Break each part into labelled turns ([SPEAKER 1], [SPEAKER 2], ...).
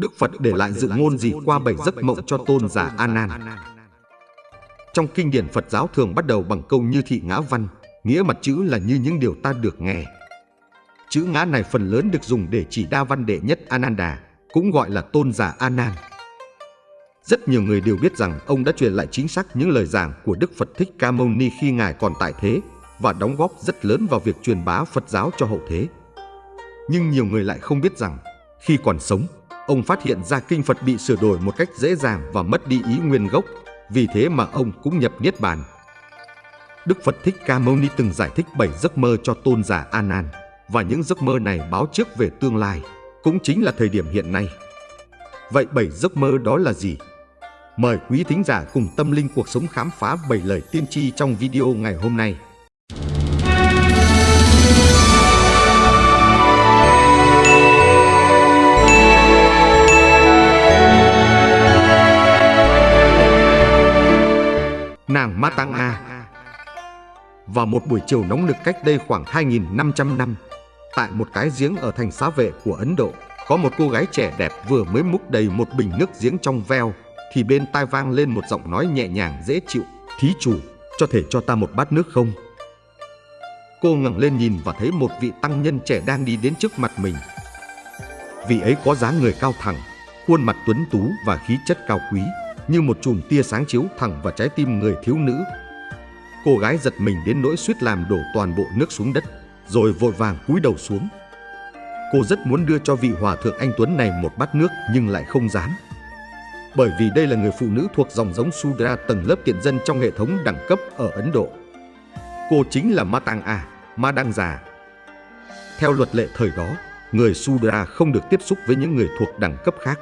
[SPEAKER 1] Đức Phật để lại dự ngôn gì qua bảy giấc mộng cho tôn giả A Nan. Trong kinh điển Phật giáo thường bắt đầu bằng câu như thị ngã văn, nghĩa mặt chữ là như những điều ta được nghe. Chữ ngã này phần lớn được dùng để chỉ đa văn đệ nhất Ananda, cũng gọi là tôn giả A Nan. Rất nhiều người đều biết rằng ông đã truyền lại chính xác những lời giảng của Đức Phật Thích Ca Mâu Ni khi Ngài còn tại thế và đóng góp rất lớn vào việc truyền bá Phật giáo cho hậu thế. Nhưng nhiều người lại không biết rằng khi còn sống, ông phát hiện ra kinh Phật bị sửa đổi một cách dễ dàng và mất đi ý nguyên gốc, vì thế mà ông cũng nhập Niết Bàn. Đức Phật Thích Ca Mâu Ni từng giải thích bảy giấc mơ cho tôn giả Anan và những giấc mơ này báo trước về tương lai, cũng chính là thời điểm hiện nay. Vậy bảy giấc mơ đó là gì? Mời quý thính giả cùng tâm linh cuộc sống khám phá bảy lời tiên tri trong video ngày hôm nay. Nàng Ma Tăng A Vào một buổi chiều nóng nực cách đây khoảng 2.500 năm, tại một cái giếng ở thành xá vệ của Ấn Độ, có một cô gái trẻ đẹp vừa mới múc đầy một bình nước giếng trong veo, thì bên tai vang lên một giọng nói nhẹ nhàng dễ chịu, thí chủ, cho thể cho ta một bát nước không? Cô ngẩng lên nhìn và thấy một vị tăng nhân trẻ đang đi đến trước mặt mình. Vị ấy có dáng người cao thẳng, khuôn mặt tuấn tú và khí chất cao quý, như một chùm tia sáng chiếu thẳng vào trái tim người thiếu nữ. Cô gái giật mình đến nỗi suýt làm đổ toàn bộ nước xuống đất, rồi vội vàng cúi đầu xuống. Cô rất muốn đưa cho vị hòa thượng anh Tuấn này một bát nước nhưng lại không dám. Bởi vì đây là người phụ nữ thuộc dòng giống Sudra tầng lớp tiện dân trong hệ thống đẳng cấp ở Ấn Độ. Cô chính là Matang A, Ma Đăng Già. Theo luật lệ thời đó, người Sudra không được tiếp xúc với những người thuộc đẳng cấp khác.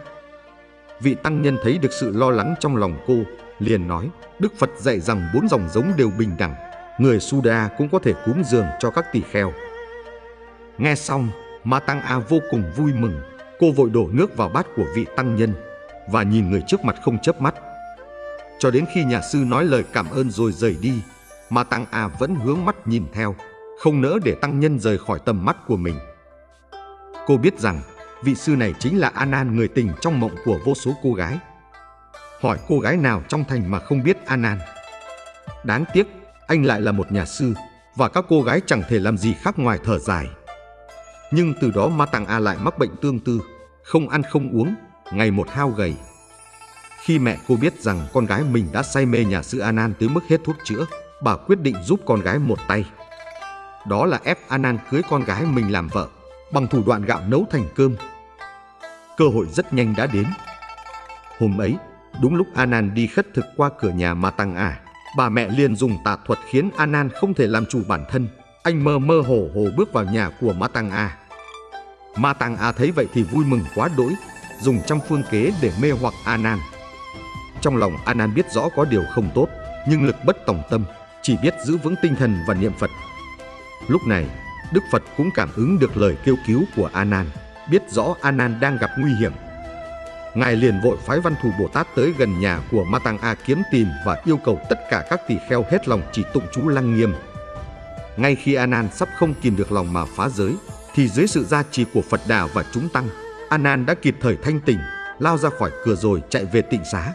[SPEAKER 1] Vị tăng nhân thấy được sự lo lắng trong lòng cô, liền nói, Đức Phật dạy rằng bốn dòng giống đều bình đẳng, người Suda cũng có thể cúng dường cho các tỳ kheo. Nghe xong, Ma Tăng A vô cùng vui mừng, cô vội đổ nước vào bát của vị tăng nhân và nhìn người trước mặt không chớp mắt. Cho đến khi nhà sư nói lời cảm ơn rồi rời đi, Ma Tăng A vẫn hướng mắt nhìn theo, không nỡ để tăng nhân rời khỏi tầm mắt của mình. Cô biết rằng vị sư này chính là Anan người tình trong mộng của vô số cô gái. Hỏi cô gái nào trong thành mà không biết Anan. Đáng tiếc, anh lại là một nhà sư và các cô gái chẳng thể làm gì khác ngoài thở dài. Nhưng từ đó Ma Tàng A lại mắc bệnh tương tư, không ăn không uống, ngày một hao gầy. Khi mẹ cô biết rằng con gái mình đã say mê nhà sư Anan tới mức hết thuốc chữa, bà quyết định giúp con gái một tay. Đó là ép Anan cưới con gái mình làm vợ bằng thủ đoạn gạo nấu thành cơm. Cơ hội rất nhanh đã đến. Hôm ấy, đúng lúc Anan đi khất thực qua cửa nhà Ma Tăng A, bà mẹ liền dùng tà thuật khiến Anan không thể làm chủ bản thân. Anh mơ mơ hồ hồ bước vào nhà của Ma Tăng A. Ma Tăng A thấy vậy thì vui mừng quá đỗi, dùng trăm phương kế để mê hoặc Anan. Trong lòng Anan biết rõ có điều không tốt, nhưng lực bất tòng tâm, chỉ biết giữ vững tinh thần và niệm Phật. Lúc này, Đức Phật cũng cảm ứng được lời kêu cứu của Anan, biết rõ Anan đang gặp nguy hiểm. Ngài liền vội phái văn thù Bồ Tát tới gần nhà của Ma Tăng A kiếm tìm và yêu cầu tất cả các tỳ kheo hết lòng chỉ tụng chú lăng nghiêm. Ngay khi Anan sắp không kìm được lòng mà phá giới, thì dưới sự gia trì của Phật Đà và chúng tăng, Anan đã kịp thời thanh tỉnh, lao ra khỏi cửa rồi chạy về tịnh xá.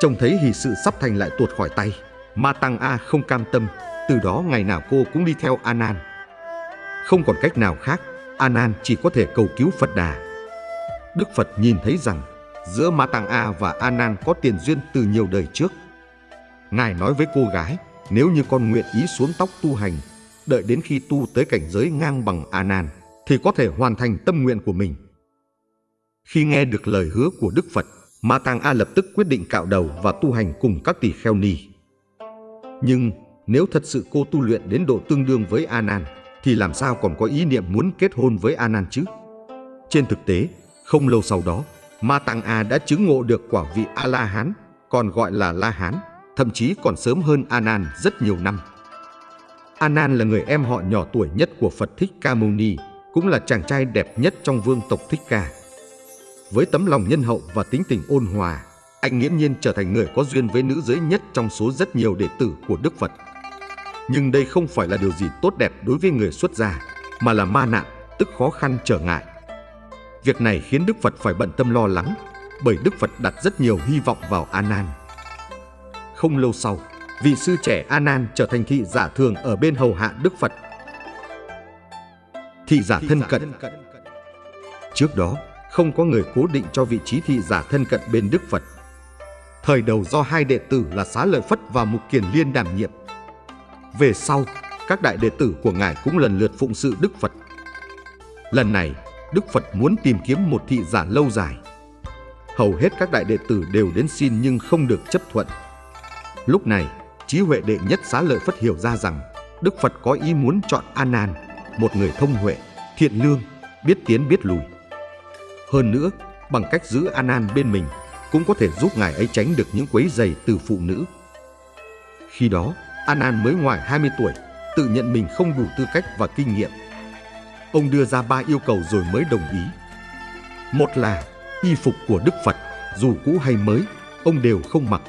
[SPEAKER 1] Trông thấy hỷ sự sắp thành lại tuột khỏi tay, Ma Tăng A không cam tâm, từ đó ngày nào cô cũng đi theo Anan. Không còn cách nào khác, Anan chỉ có thể cầu cứu Phật Đà. Đức Phật nhìn thấy rằng giữa Ma Tăng A và Anan có tiền duyên từ nhiều đời trước. Ngài nói với cô gái, nếu như con nguyện ý xuống tóc tu hành, đợi đến khi tu tới cảnh giới ngang bằng Anan, thì có thể hoàn thành tâm nguyện của mình. Khi nghe được lời hứa của Đức Phật, Ma Tăng A lập tức quyết định cạo đầu và tu hành cùng các tỳ kheo ni. Nhưng nếu thật sự cô tu luyện đến độ tương đương với Anan, thì làm sao còn có ý niệm muốn kết hôn với Anan chứ? Trên thực tế, không lâu sau đó, Ma Tăng A đã chứng ngộ được quả vị A-la-hán, còn gọi là La-hán, thậm chí còn sớm hơn Anan rất nhiều năm. Anan là người em họ nhỏ tuổi nhất của Phật Thích Ca Mâu Ni, cũng là chàng trai đẹp nhất trong vương tộc Thích Ca. Với tấm lòng nhân hậu và tính tình ôn hòa, anh nghiễm nhiên trở thành người có duyên với nữ giới nhất trong số rất nhiều đệ tử của Đức Phật. Nhưng đây không phải là điều gì tốt đẹp đối với người xuất gia, mà là ma nạn, tức khó khăn trở ngại. Việc này khiến Đức Phật phải bận tâm lo lắng, bởi Đức Phật đặt rất nhiều hy vọng vào A Nan. Không lâu sau, vị sư trẻ A Nan trở thành thị giả thường ở bên hầu hạ Đức Phật. Thị giả thân cận Trước đó, không có người cố định cho vị trí thị giả thân cận bên Đức Phật. Thời đầu do hai đệ tử là Xá Lợi Phất và Mục Kiền Liên đảm nhiệm. Về sau, các đại đệ tử của Ngài cũng lần lượt phụng sự Đức Phật. Lần này, Đức Phật muốn tìm kiếm một thị giả lâu dài. Hầu hết các đại đệ tử đều đến xin nhưng không được chấp thuận. Lúc này, trí huệ đệ nhất xá lợi Phất hiểu ra rằng Đức Phật có ý muốn chọn A Nan, một người thông huệ, thiện lương, biết tiến biết lùi. Hơn nữa, bằng cách giữ A Nan bên mình cũng có thể giúp ngài ấy tránh được những quấy giày từ phụ nữ. Khi đó, Anan mới ngoài 20 tuổi, tự nhận mình không đủ tư cách và kinh nghiệm. Ông đưa ra ba yêu cầu rồi mới đồng ý. Một là y phục của Đức Phật, dù cũ hay mới, ông đều không mặc.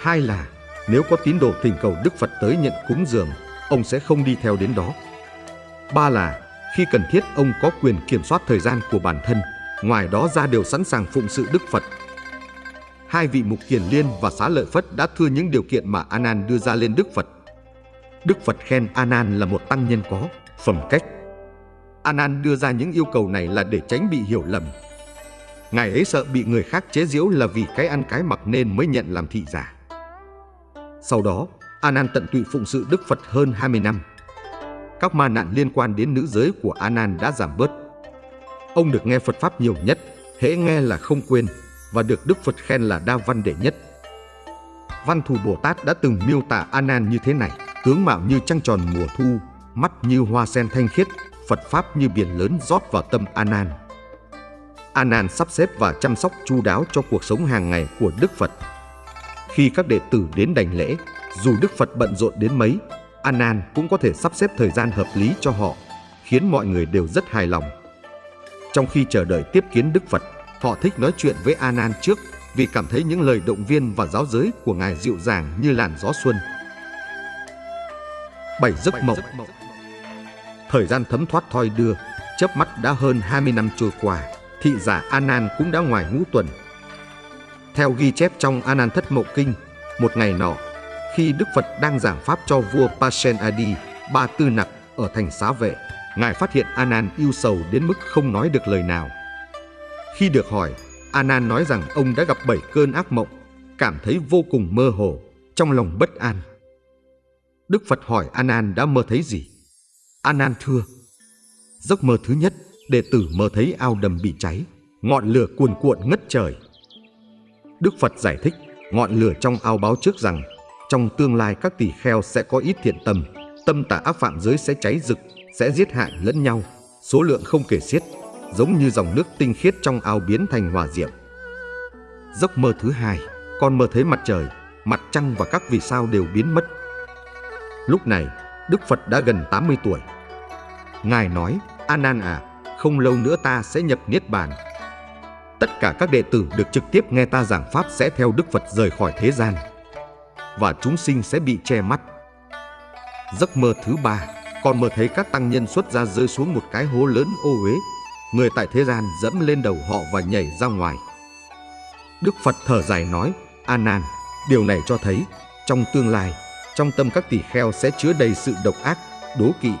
[SPEAKER 1] Hai là nếu có tín đồ thỉnh cầu Đức Phật tới nhận cúng dường, ông sẽ không đi theo đến đó. Ba là khi cần thiết ông có quyền kiểm soát thời gian của bản thân, ngoài đó ra đều sẵn sàng phụng sự Đức Phật. Hai vị mục kiền liên và xá lợi Phất đã thưa những điều kiện mà Anan đưa ra lên Đức Phật. Đức Phật khen Anan là một tăng nhân có phẩm cách. Anan đưa ra những yêu cầu này là để tránh bị hiểu lầm. Ngài ấy sợ bị người khác chế giễu là vì cái ăn cái mặc nên mới nhận làm thị giả. Sau đó, Anan tận tụy phụng sự Đức Phật hơn 20 năm. Các ma nạn liên quan đến nữ giới của Anan đã giảm bớt. Ông được nghe Phật Pháp nhiều nhất, hễ nghe là không quên và được Đức Phật khen là đa văn đệ nhất. Văn thù Bồ Tát đã từng miêu tả Anan như thế này, tướng mạo như trăng tròn mùa thu, mắt như hoa sen thanh khiết, Phật Pháp như biển lớn rót vào tâm Anan. Anan sắp xếp và chăm sóc chu đáo cho cuộc sống hàng ngày của Đức Phật. Khi các đệ tử đến đảnh lễ, dù Đức Phật bận rộn đến mấy, Anan cũng có thể sắp xếp thời gian hợp lý cho họ, khiến mọi người đều rất hài lòng. Trong khi chờ đợi tiếp kiến Đức Phật, họ thích nói chuyện với Anan trước vì cảm thấy những lời động viên và giáo giới của Ngài dịu dàng như làn gió xuân. Bảy giấc mộng Thời gian thấm thoát thoi đưa, chớp mắt đã hơn 20 năm trôi qua, thị giả Anan cũng đã ngoài ngũ tuần. Theo ghi chép trong Anan Thất Mộng Kinh, một ngày nọ, khi Đức Phật đang giảng pháp cho vua Pasen Adi, ba tư nặc ở thành xá vệ, Ngài phát hiện Anan yêu sầu đến mức không nói được lời nào. Khi được hỏi, Anan nói rằng ông đã gặp bảy cơn ác mộng, cảm thấy vô cùng mơ hồ, trong lòng bất an. Đức Phật hỏi Anan đã mơ thấy gì? Anan thưa, giấc mơ thứ nhất, đệ tử mơ thấy ao đầm bị cháy, ngọn lửa cuồn cuộn ngất trời. Đức Phật giải thích, ngọn lửa trong ao báo trước rằng trong tương lai các tỷ kheo sẽ có ít thiện tâm, tâm tà ác phạm giới sẽ cháy rực, sẽ giết hại lẫn nhau, số lượng không kể xiết, giống như dòng nước tinh khiết trong ao biến thành hòa diệm. Giấc mơ thứ hai, con mơ thấy mặt trời, mặt trăng và các vì sao đều biến mất. Lúc này, Đức Phật đã gần 80 tuổi. Ngài nói, Anan à, không lâu nữa ta sẽ nhập Niết Bàn. Tất cả các đệ tử được trực tiếp nghe ta giảng Pháp sẽ theo Đức Phật rời khỏi thế gian và chúng sinh sẽ bị che mắt. Giấc mơ thứ ba, con mơ thấy các tăng nhân xuất ra rơi xuống một cái hố lớn ô uế. Người tại thế gian dẫm lên đầu họ và nhảy ra ngoài. Đức Phật thở dài nói, A Nan, điều này cho thấy trong tương lai, trong tâm các tỷ kheo sẽ chứa đầy sự độc ác, đố kỵ,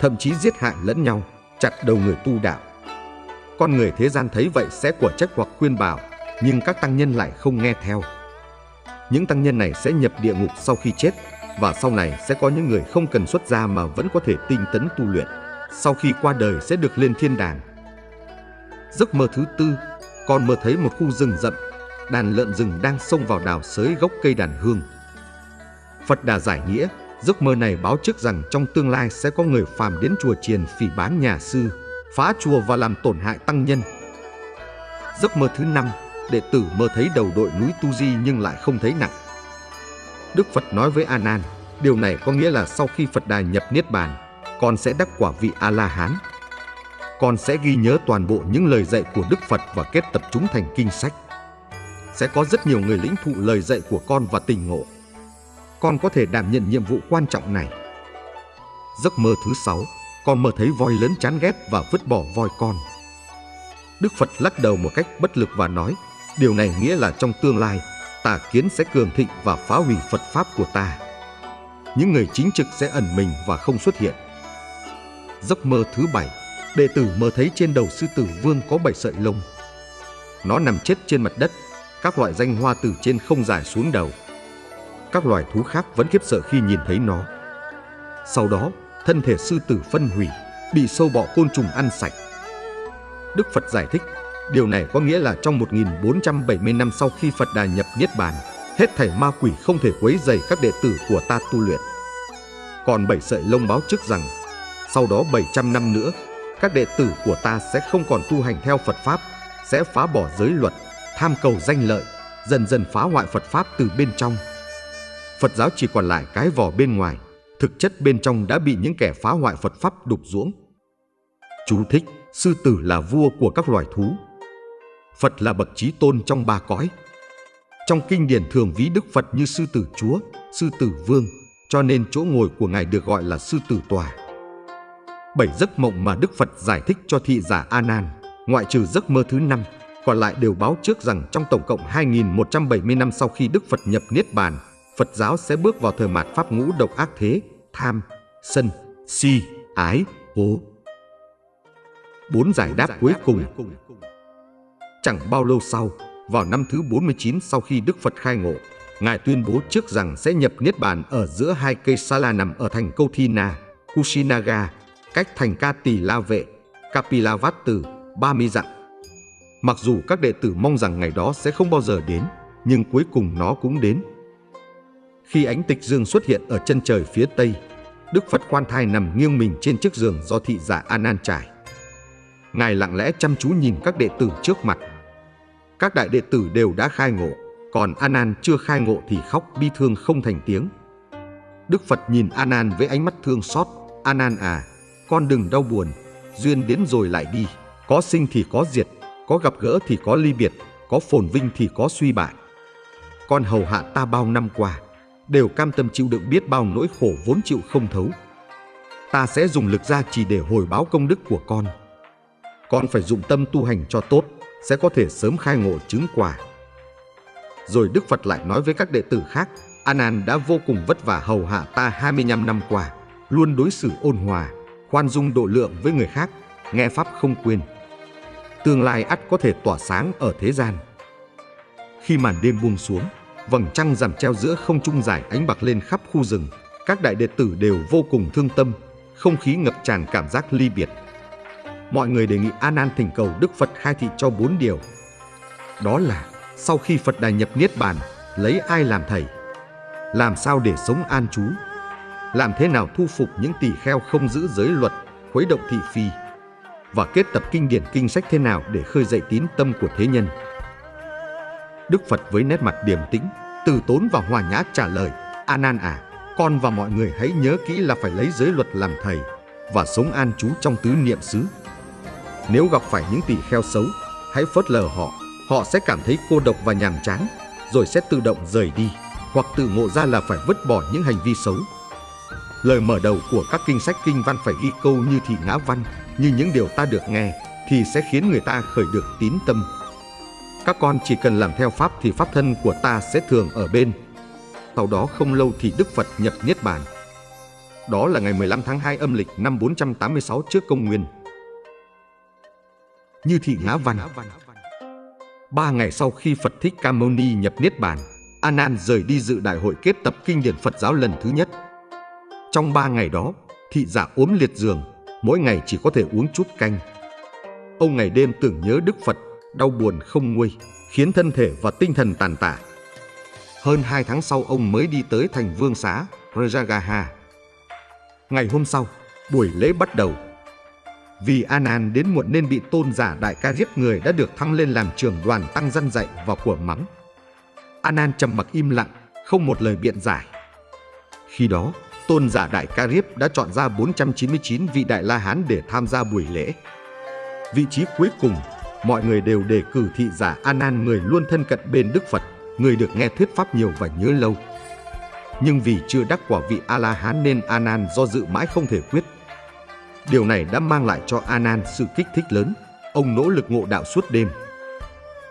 [SPEAKER 1] thậm chí giết hại lẫn nhau, chặt đầu người tu đạo. Con người thế gian thấy vậy sẽ quả trách hoặc khuyên bảo, nhưng các tăng nhân lại không nghe theo những tăng nhân này sẽ nhập địa ngục sau khi chết và sau này sẽ có những người không cần xuất gia mà vẫn có thể tinh tấn tu luyện. Sau khi qua đời sẽ được lên thiên đàng. Giấc mơ thứ tư, con mơ thấy một khu rừng rậm, đàn lợn rừng đang xông vào đào sới gốc cây đàn hương. Phật Đà giải nghĩa, giấc mơ này báo trước rằng trong tương lai sẽ có người phàm đến chùa chiền phỉ bán nhà sư, phá chùa và làm tổn hại tăng nhân. Giấc mơ thứ năm, đệ tử mơ thấy đầu đội núi Tu Di nhưng lại không thấy nặng. Đức Phật nói với A Nan, điều này có nghĩa là sau khi Phật Đà nhập Niết Bàn, con sẽ đắc quả vị A-la-hán. Con sẽ ghi nhớ toàn bộ những lời dạy của Đức Phật và kết tập chúng thành kinh sách. Sẽ có rất nhiều người lĩnh thụ lời dạy của con và tình ngộ. Con có thể đảm nhận nhiệm vụ quan trọng này. Giấc mơ thứ sáu, con mơ thấy voi lớn chán ghét và vứt bỏ voi con. Đức Phật lắc đầu một cách bất lực và nói, điều này nghĩa là trong tương lai, tà kiến sẽ cường thịnh và phá hủy Phật Pháp của ta. Những người chính trực sẽ ẩn mình và không xuất hiện. Giấc mơ thứ bảy, đệ tử mơ thấy trên đầu sư tử vương có bảy sợi lông. Nó nằm chết trên mặt đất, các loại danh hoa từ trên không dài xuống đầu. Các loài thú khác vẫn khiếp sợ khi nhìn thấy nó. Sau đó, thân thể sư tử phân hủy, bị sâu bọ côn trùng ăn sạch. Đức Phật giải thích, điều này có nghĩa là trong 1470 năm sau khi Phật Đà nhập Niết Bàn, hết thảy ma quỷ không thể quấy rầy các đệ tử của ta tu luyện. Còn bảy sợi lông báo trước rằng, sau đó 700 năm nữa, các đệ tử của ta sẽ không còn tu hành theo Phật Pháp, sẽ phá bỏ giới luật, tham cầu danh lợi, dần dần phá hoại Phật Pháp từ bên trong. Phật giáo chỉ còn lại cái vỏ bên ngoài, thực chất bên trong đã bị những kẻ phá hoại Phật Pháp đục ruỗng. Chú thích, sư tử là vua của các loài thú. Phật là bậc trí tôn trong ba cõi. Trong kinh điển thường ví Đức Phật như sư tử chúa, sư tử vương, cho nên chỗ ngồi của Ngài được gọi là sư tử tòa. Bảy giấc mộng mà Đức Phật giải thích cho thị giả A Nan, ngoại trừ giấc mơ thứ năm, còn lại đều báo trước rằng trong tổng cộng 2.170 năm sau khi Đức Phật nhập Niết Bàn, Phật giáo sẽ bước vào thời mạt pháp ngũ độc ác thế, tham, sân, si, ái, hố. Bốn giải đáp cuối cùng Chẳng bao lâu sau, vào năm thứ 49 sau khi Đức Phật khai ngộ, Ngài tuyên bố trước rằng sẽ nhập Niết Bàn ở giữa hai cây Sala nằm ở thành Câu Thi Na, Kushinaga, cách thành Ca Tỳ La Vệ, Kapilavatthu, 30 dặm. Mặc dù các đệ tử mong rằng ngày đó sẽ không bao giờ đến, nhưng cuối cùng nó cũng đến. Khi ánh tịch dương xuất hiện ở chân trời phía tây, Đức Phật quan thai nằm nghiêng mình trên chiếc giường do thị giả anan trải. Ngài lặng lẽ chăm chú nhìn các đệ tử trước mặt. Các đại đệ tử đều đã khai ngộ, còn anan chưa khai ngộ thì khóc bi thương không thành tiếng. Đức Phật nhìn anan với ánh mắt thương xót. anan à, con đừng đau buồn, duyên đến rồi lại đi. Có sinh thì có diệt, có gặp gỡ thì có ly biệt, có phồn vinh thì có suy bại. Con hầu hạ ta bao năm qua, đều cam tâm chịu đựng biết bao nỗi khổ vốn chịu không thấu. Ta sẽ dùng lực ra chỉ để hồi báo công đức của con. Con phải dụng tâm tu hành cho tốt, sẽ có thể sớm khai ngộ chứng quả. Rồi Đức Phật lại nói với các đệ tử khác, anan đã vô cùng vất vả hầu hạ ta 25 năm qua, luôn đối xử ôn hòa, khoan dung độ lượng với người khác, nghe Pháp không quên. Tương lai ắt có thể tỏa sáng ở thế gian. Khi màn đêm buông xuống, vầng trăng rằm treo giữa không trung dài ánh bạc lên khắp khu rừng. Các đại đệ tử đều vô cùng thương tâm, không khí ngập tràn cảm giác ly biệt. Mọi người đề nghị An An thỉnh cầu Đức Phật khai thị cho bốn điều. Đó là sau khi Phật đài nhập Niết Bàn, lấy ai làm thầy? Làm sao để sống an trú? Làm thế nào thu phục những tỳ kheo không giữ giới luật, khuấy động thị phi? Và kết tập kinh điển kinh sách thế nào để khơi dậy tín tâm của thế nhân? Đức Phật với nét mặt điềm tĩnh, từ tốn và hòa nhã trả lời, A Nan à, con và mọi người hãy nhớ kỹ là phải lấy giới luật làm thầy và sống an trú trong tứ niệm xứ. Nếu gặp phải những tỳ kheo xấu, hãy phớt lờ họ, họ sẽ cảm thấy cô độc và nhàm chán, rồi sẽ tự động rời đi, hoặc tự ngộ ra là phải vứt bỏ những hành vi xấu. Lời mở đầu của các kinh sách kinh văn phải ghi câu như thị ngã văn, như những điều ta được nghe, thì sẽ khiến người ta khởi được tín tâm các con chỉ cần làm theo Pháp thì Pháp thân của ta sẽ thường ở bên. Sau đó không lâu thì Đức Phật nhập Niết Bàn. Đó là ngày 15 tháng 2 âm lịch năm 486 trước công nguyên. Như thị ngã văn Ba ngày sau khi Phật Thích Ca Mâu Ni nhập Niết Bàn, A Nan rời đi dự đại hội kết tập kinh điển Phật giáo lần thứ nhất. Trong ba ngày đó, thị giả ốm liệt giường, mỗi ngày chỉ có thể uống chút canh. Ông ngày đêm tưởng nhớ Đức Phật đau buồn không nguôi, khiến thân thể và tinh thần tàn tạ. Hơn hai tháng sau ông mới đi tới thành vương xá Rajagaha. Ngày hôm sau, buổi lễ bắt đầu. Vì Anan đến muộn nên bị tôn giả đại ca giết người đã được thăng lên làm trưởng đoàn tăng dân dạy và của mắng. Anan trầm mặc im lặng, không một lời biện giải. Khi đó, tôn giả đại ca Riếp đã chọn ra 499 vị đại la hán để tham gia buổi lễ. Vị trí cuối cùng mọi người đều đề cử thị giả Anan người luôn thân cận bên Đức Phật, người được nghe thuyết pháp nhiều và nhớ lâu. Nhưng vì chưa đắc quả vị A La Hán nên Anan do dự mãi không thể quyết. Điều này đã mang lại cho Anan sự kích thích lớn, ông nỗ lực ngộ đạo suốt đêm.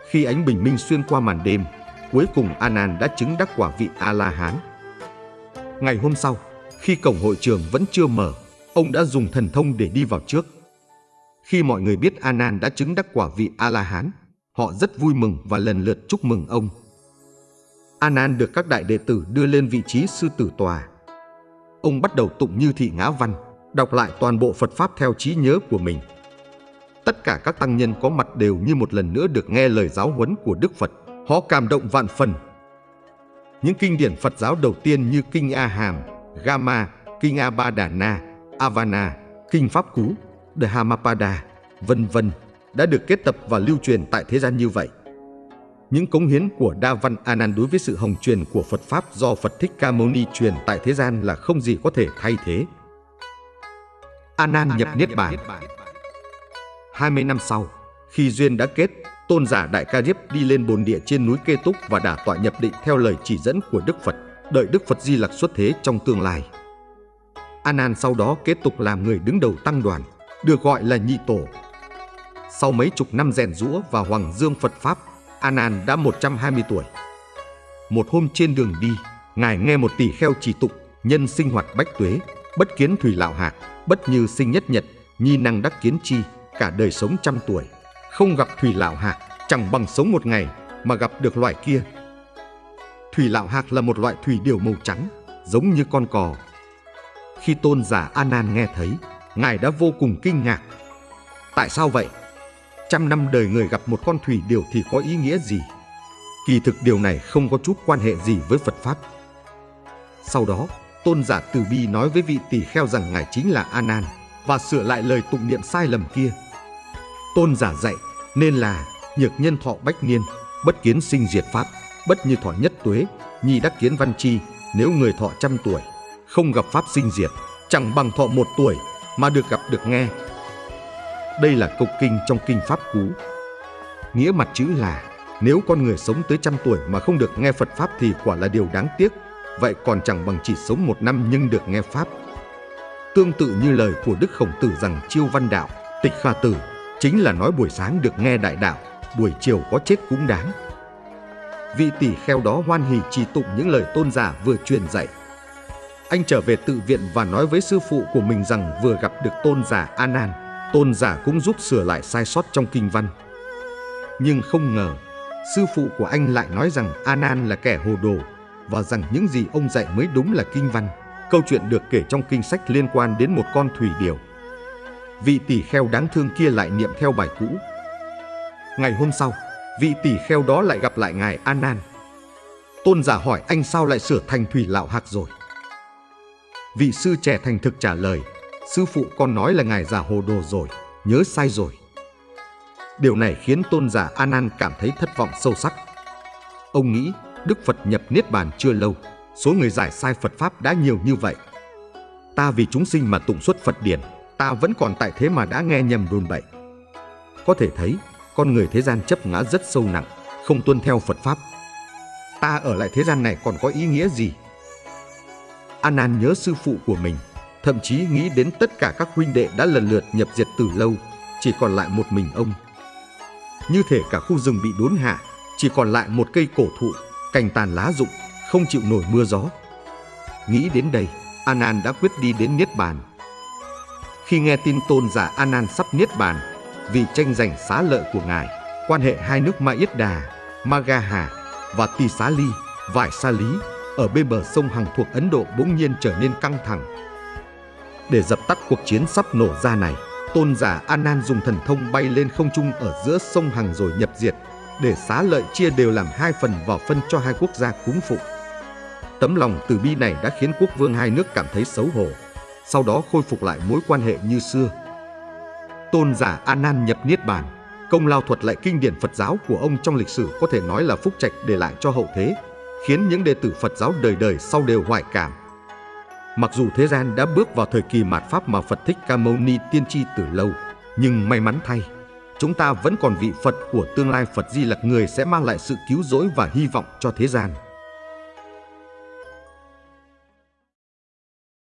[SPEAKER 1] Khi ánh bình minh xuyên qua màn đêm, cuối cùng Anan đã chứng đắc quả vị A-la-hán. Ngày hôm sau, khi cổng hội trường vẫn chưa mở, ông đã dùng thần thông để đi vào trước. Khi mọi người biết Anan đã chứng đắc quả vị A-la-hán, họ rất vui mừng và lần lượt chúc mừng ông. Anan được các đại đệ tử đưa lên vị trí sư tử tòa. Ông bắt đầu tụng như thị ngã văn, đọc lại toàn bộ Phật Pháp theo trí nhớ của mình. Tất cả các tăng nhân có mặt đều như một lần nữa được nghe lời giáo huấn của Đức Phật. Họ cảm động vạn phần. Những kinh điển Phật giáo đầu tiên như Kinh A Hàm, Gama, Kinh A Na, Avana, Kinh Pháp Cú, Dhammapada, vân vân đã được kết tập và lưu truyền tại thế gian như vậy. Những cống hiến của Đa Văn Anan đối với sự hồng truyền của Phật Pháp do Phật Thích Ca Mâu Ni truyền tại thế gian là không gì có thể thay thế. Anan nhập Niết Bàn 20 năm sau, khi duyên đã kết, tôn giả Đại Ca Diếp đi lên bồn địa trên núi Kê Túc và đả tọa nhập định theo lời chỉ dẫn của Đức Phật, đợi Đức Phật Di Lặc xuất thế trong tương lai. Anan sau đó kế tục làm người đứng đầu tăng đoàn, được gọi là nhị tổ. Sau mấy chục năm rèn rũa và hoàng dương Phật Pháp, Anan đã 120 tuổi. Một hôm trên đường đi, Ngài nghe một tỷ kheo chỉ tục, nhân sinh hoạt bách tuế, bất kiến thủy lão hạc, bất như sinh nhất nhật, nhi năng đắc kiến chi, cả đời sống trăm tuổi. Không gặp thủy lão hạc, chẳng bằng sống một ngày mà gặp được loại kia. Thủy lão hạc là một loại thủy điều màu trắng, giống như con cò. Khi tôn giả Anan nghe thấy, Ngài đã vô cùng kinh ngạc. Tại sao vậy? Trăm năm đời người gặp một con thủy điều thì có ý nghĩa gì? Kỳ thực điều này không có chút quan hệ gì với Phật Pháp. Sau đó, tôn giả Từ Bi nói với vị tỷ kheo rằng Ngài chính là Anan và sửa lại lời tụng niệm sai lầm kia. Tôn giả dạy nên là nhược nhân thọ bách niên, bất kiến sinh diệt pháp, bất như thọ nhất tuế, nhi đắc kiến văn chi, nếu người thọ trăm tuổi, không gặp pháp sinh diệt, chẳng bằng thọ một tuổi mà được gặp được nghe. Đây là câu kinh trong kinh Pháp Cú. Nghĩa mặt chữ là nếu con người sống tới trăm tuổi mà không được nghe Phật Pháp thì quả là điều đáng tiếc, vậy còn chẳng bằng chỉ sống một năm nhưng được nghe Pháp. Tương tự như lời của Đức Khổng Tử rằng chiêu văn đạo, tịch kha tử, chính là nói buổi sáng được nghe đại đạo, buổi chiều có chết cũng đáng. Vị tỷ kheo đó hoan hỉ trì tụng những lời tôn giả vừa truyền dạy. Anh trở về tự viện và nói với sư phụ của mình rằng vừa gặp được tôn giả A Nan, tôn giả cũng giúp sửa lại sai sót trong kinh văn. Nhưng không ngờ, sư phụ của anh lại nói rằng A Nan là kẻ hồ đồ và rằng những gì ông dạy mới đúng là kinh văn. Câu chuyện được kể trong kinh sách liên quan đến một con thủy điểu. Vị tỷ kheo đáng thương kia lại niệm theo bài cũ. Ngày hôm sau, vị tỷ kheo đó lại gặp lại ngài An Nan. Tôn giả hỏi anh sao lại sửa thành thủy lão hạc rồi. Vị sư trẻ thành thực trả lời, sư phụ con nói là ngài giả hồ đồ rồi, nhớ sai rồi. Điều này khiến tôn giả An Nan cảm thấy thất vọng sâu sắc. Ông nghĩ Đức Phật nhập Niết Bàn chưa lâu, số người giải sai Phật Pháp đã nhiều như vậy. Ta vì chúng sinh mà tụng xuất Phật điển, ta vẫn còn tại thế mà đã nghe nhầm đồn bậy. Có thể thấy, con người thế gian chấp ngã rất sâu nặng, không tuân theo Phật Pháp. Ta ở lại thế gian này còn có ý nghĩa gì? An An nhớ sư phụ của mình, thậm chí nghĩ đến tất cả các huynh đệ đã lần lượt nhập diệt từ lâu, chỉ còn lại một mình ông. Như thể cả khu rừng bị đốn hạ, chỉ còn lại một cây cổ thụ, cành tàn lá rụng, không chịu nổi mưa gió. Nghĩ đến đây, An An đã quyết đi đến Niết Bàn. Khi nghe tin tôn giả An An sắp Niết Bàn, vì tranh giành xá lợi của ngài, quan hệ hai nước Ma Yết Đà, Magaha và Tỳ Xá Ly, Vải Sa Lý ở bên bờ sông Hằng thuộc Ấn Độ bỗng nhiên trở nên căng thẳng. Để dập tắt cuộc chiến sắp nổ ra này, tôn giả Anan dùng thần thông bay lên không trung ở giữa sông Hằng rồi nhập diệt, để xá lợi chia đều làm hai phần vào phân cho hai quốc gia cúng phụng. Tấm lòng từ bi này đã khiến quốc vương hai nước cảm thấy xấu hổ, sau đó khôi phục lại mối quan hệ như xưa. Tôn giả A Nan nhập niết bàn, công lao thuật lại kinh điển Phật giáo của ông trong lịch sử có thể nói là phúc trạch để lại cho hậu thế, khiến những đệ tử Phật giáo đời đời sau đều hoài cảm. Mặc dù thế gian đã bước vào thời kỳ mạt pháp mà Phật Thích Ca Mâu Ni tiên tri từ lâu, nhưng may mắn thay, chúng ta vẫn còn vị Phật của tương lai Phật Di Lặc người sẽ mang lại sự cứu rỗi và hy vọng cho thế gian.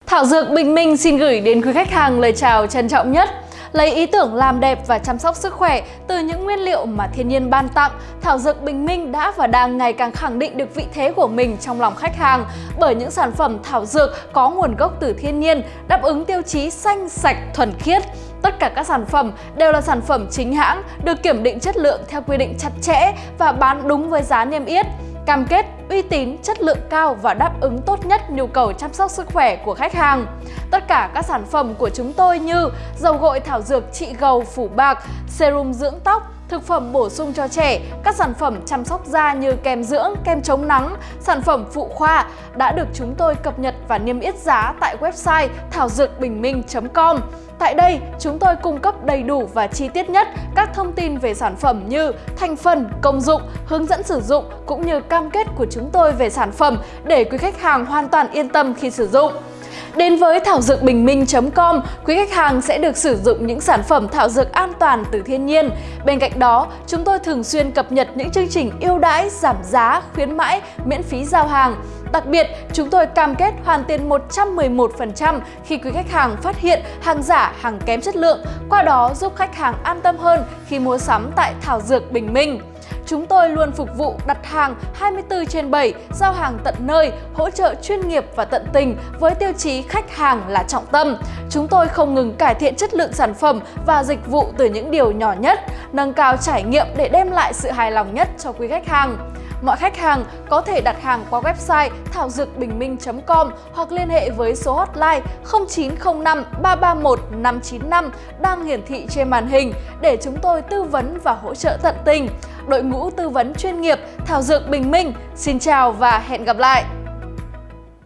[SPEAKER 2] Thảo Dược Bình Minh xin gửi đến quý khách hàng lời chào trân trọng nhất. Lấy ý tưởng làm đẹp và chăm sóc sức khỏe từ những nguyên liệu mà thiên nhiên ban tặng, thảo dược Bình Minh đã và đang ngày càng khẳng định được vị thế của mình trong lòng khách hàng bởi những sản phẩm thảo dược có nguồn gốc từ thiên nhiên, đáp ứng tiêu chí xanh, sạch, thuần khiết. Tất cả các sản phẩm đều là sản phẩm chính hãng, được kiểm định chất lượng theo quy định chặt chẽ và bán đúng với giá niêm yết cam kết uy tín, chất lượng cao và đáp ứng tốt nhất nhu cầu chăm sóc sức khỏe của khách hàng. Tất cả các sản phẩm của chúng tôi như dầu gội thảo dược trị gầu phủ bạc, serum dưỡng tóc, thực phẩm bổ sung cho trẻ, các sản phẩm chăm sóc da như kem dưỡng, kem chống nắng, sản phẩm phụ khoa đã được chúng tôi cập nhật và niêm yết giá tại website thảo dược bình minh.com. Tại đây, chúng tôi cung cấp đầy đủ và chi tiết nhất các thông tin về sản phẩm như thành phần, công dụng, hướng dẫn sử dụng cũng như cam kết của chúng tôi về sản phẩm để quý khách hàng hoàn toàn yên tâm khi sử dụng. Đến với thảo dược bình minh.com, quý khách hàng sẽ được sử dụng những sản phẩm thảo dược an toàn từ thiên nhiên. Bên cạnh đó, chúng tôi thường xuyên cập nhật những chương trình ưu đãi, giảm giá, khuyến mãi, miễn phí giao hàng. Đặc biệt, chúng tôi cam kết hoàn tiền 111% khi quý khách hàng phát hiện hàng giả, hàng kém chất lượng, qua đó giúp khách hàng an tâm hơn khi mua sắm tại Thảo Dược Bình Minh. Chúng tôi luôn phục vụ đặt hàng 24 trên 7, giao hàng tận nơi, hỗ trợ chuyên nghiệp và tận tình với tiêu chí khách hàng là trọng tâm. Chúng tôi không ngừng cải thiện chất lượng sản phẩm và dịch vụ từ những điều nhỏ nhất, nâng cao trải nghiệm để đem lại sự hài lòng nhất cho quý khách hàng. Mọi khách hàng có thể đặt hàng qua website thảo dược bình minh.com hoặc liên hệ với số hotline 0905 331 595 đang hiển thị trên màn hình để chúng tôi tư vấn và hỗ trợ tận tình. Đội ngũ tư vấn chuyên nghiệp Thảo Dược Bình Minh, xin chào và hẹn gặp lại!